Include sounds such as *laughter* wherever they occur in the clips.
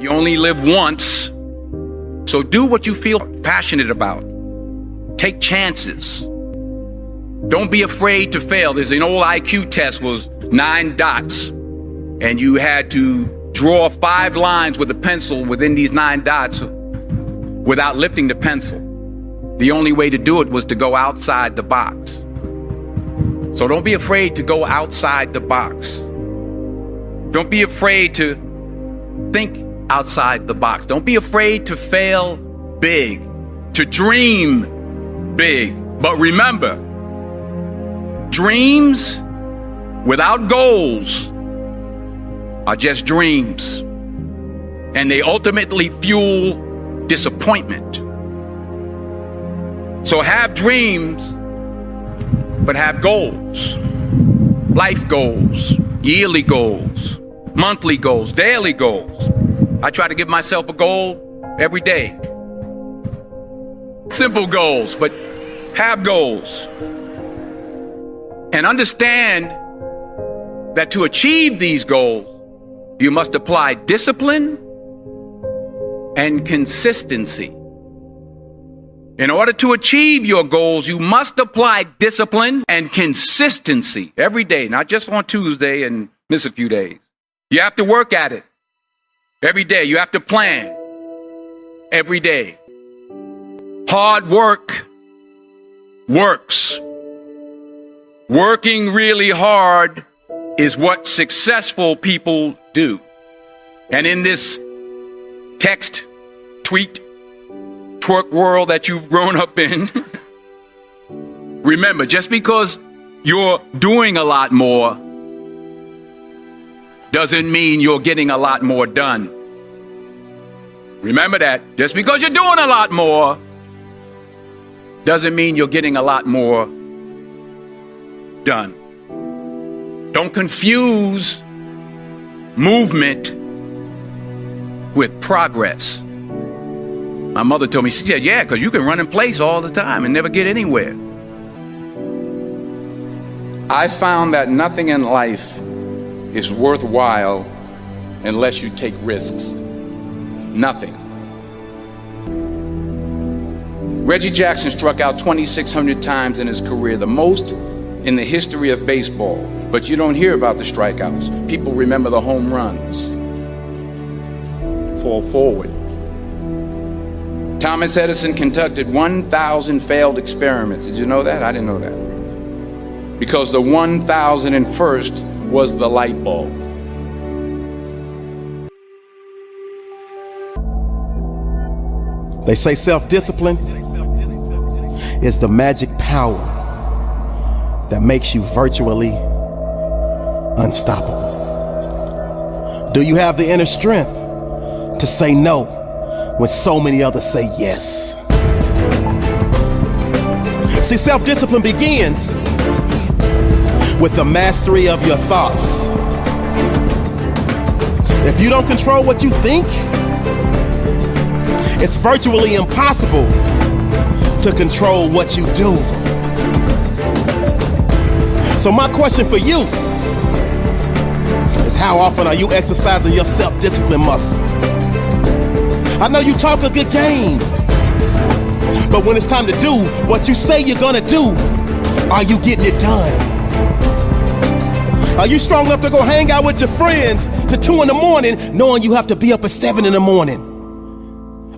You only live once. So do what you feel passionate about. Take chances. Don't be afraid to fail. There's an old IQ test was nine dots and you had to draw five lines with a pencil within these nine dots without lifting the pencil. The only way to do it was to go outside the box. So don't be afraid to go outside the box. Don't be afraid to think outside the box. Don't be afraid to fail big, to dream big. But remember, dreams without goals are just dreams. And they ultimately fuel disappointment. So have dreams, but have goals. Life goals, yearly goals, monthly goals, daily goals. I try to give myself a goal every day. Simple goals, but have goals. And understand that to achieve these goals, you must apply discipline and consistency. In order to achieve your goals, you must apply discipline and consistency every day, not just on Tuesday and miss a few days. You have to work at it every day. You have to plan every day. Hard work works. Working really hard is what successful people do. And in this text, tweet, twerk world that you've grown up in, *laughs* remember, just because you're doing a lot more doesn't mean you're getting a lot more done. Remember that. Just because you're doing a lot more doesn't mean you're getting a lot more done. Don't confuse movement with progress. My mother told me, she said, yeah, because you can run in place all the time and never get anywhere. I found that nothing in life is worthwhile unless you take risks. Nothing. Reggie Jackson struck out 2,600 times in his career, the most in the history of baseball. But you don't hear about the strikeouts. People remember the home runs. Fall forward. Thomas Edison conducted 1,000 failed experiments. Did you know that? I didn't know that. Because the 1,001st was the light bulb. They say self discipline is the magic power that makes you virtually unstoppable. Do you have the inner strength to say no when so many others say yes? See, self discipline begins with the mastery of your thoughts. If you don't control what you think, it's virtually impossible to control what you do. So, my question for you is how often are you exercising your self discipline muscle? I know you talk a good game, but when it's time to do what you say you're gonna do, are you getting it done? Are you strong enough to go hang out with your friends to two in the morning, knowing you have to be up at seven in the morning?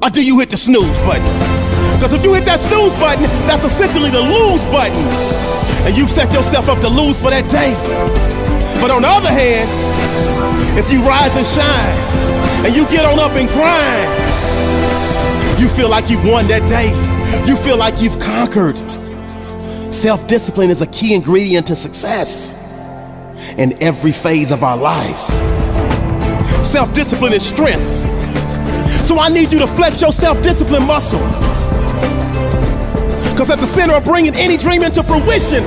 Or do you hit the snooze button? Because if you hit that snooze button, that's essentially the lose button. And you've set yourself up to lose for that day. But on the other hand, if you rise and shine and you get on up and grind, you feel like you've won that day. You feel like you've conquered. Self discipline is a key ingredient to success in every phase of our lives. Self discipline is strength. So I need you to flex your self discipline muscle. Because at the center of bringing any dream into fruition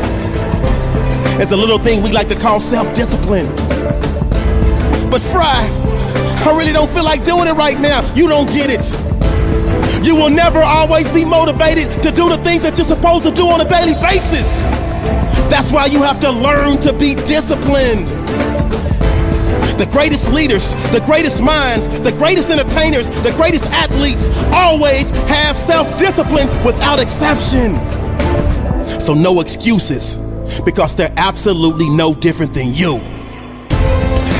is a little thing we like to call self discipline. But Fry, I really don't feel like doing it right now. You don't get it. You will never always be motivated to do the things that you're supposed to do on a daily basis. That's why you have to learn to be disciplined. The greatest leaders, the greatest minds, the greatest entertainers, the greatest athletes always have self discipline without exception. So, no excuses because they're absolutely no different than you.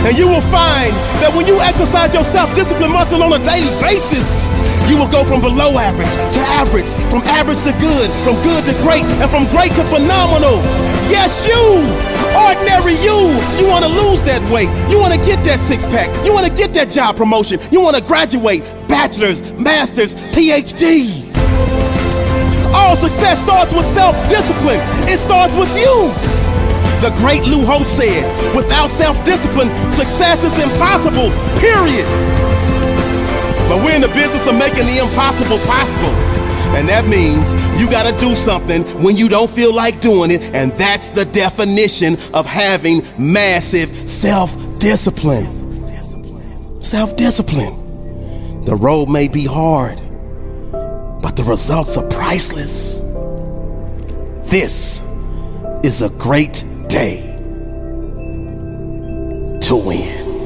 And you will find that when you exercise your self discipline muscle on a daily basis, you will go from below average to average, from average to good, from good to great, and from great to phenomenal. Yes, you, ordinary you, you want to lose that weight. You want to get that six pack. You want to get that job promotion. You want to graduate, bachelor's, master's, PhD. All success starts with self discipline, it starts with you. The great Lou Holtz said, without self discipline, success is impossible, period. But we're in the business of making the impossible possible. And that means you gotta do something when you don't feel like doing it, and that's the definition of having massive self discipline. Self discipline. The road may be hard, but the results are priceless. This is a great day to win.